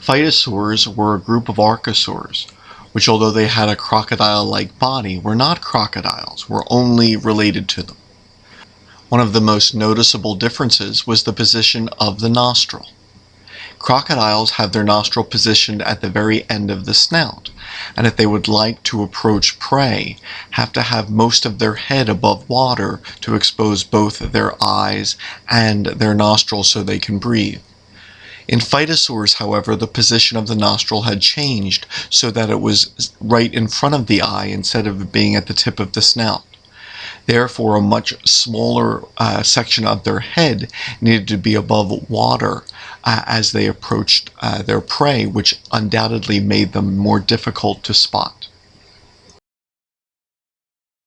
Phytosaurs were a group of archosaurs, which although they had a crocodile-like body, were not crocodiles, were only related to them. One of the most noticeable differences was the position of the nostril. Crocodiles have their nostril positioned at the very end of the snout, and if they would like to approach prey, have to have most of their head above water to expose both their eyes and their nostrils so they can breathe. In Phytosaurs, however, the position of the nostril had changed so that it was right in front of the eye instead of being at the tip of the snout. Therefore, a much smaller uh, section of their head needed to be above water uh, as they approached uh, their prey, which undoubtedly made them more difficult to spot.